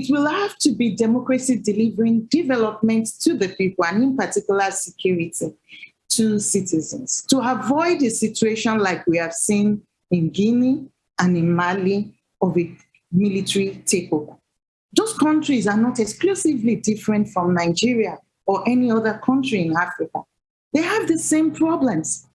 it will have to be democracy delivering development to the people and in particular security to citizens to avoid a situation like we have seen in Guinea and in Mali of a military takeover. Those countries are not exclusively different from Nigeria or any other country in Africa. They have the same problems.